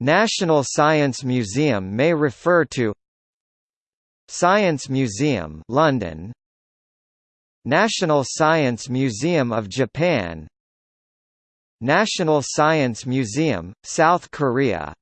National Science Museum may refer to Science Museum London. National Science Museum of Japan. National Science Museum, South Korea.